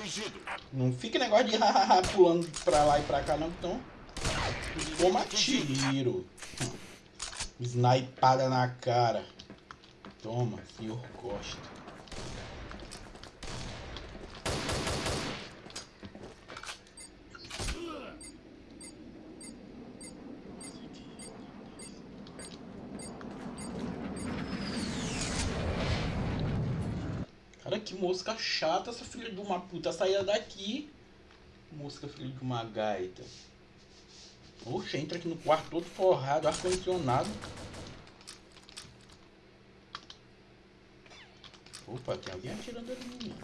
atingido. Não fica negócio de hahaha pulando pra lá e pra cá, não, então. Toma tiro. Snipada na cara. Toma, senhor Costa. Cara, que mosca chata essa filha de uma puta. Saia daqui. Mosca filha de uma gaita. Oxe, entra aqui no quarto todo forrado, ar-condicionado. Opa, tem alguém atirando ali mim.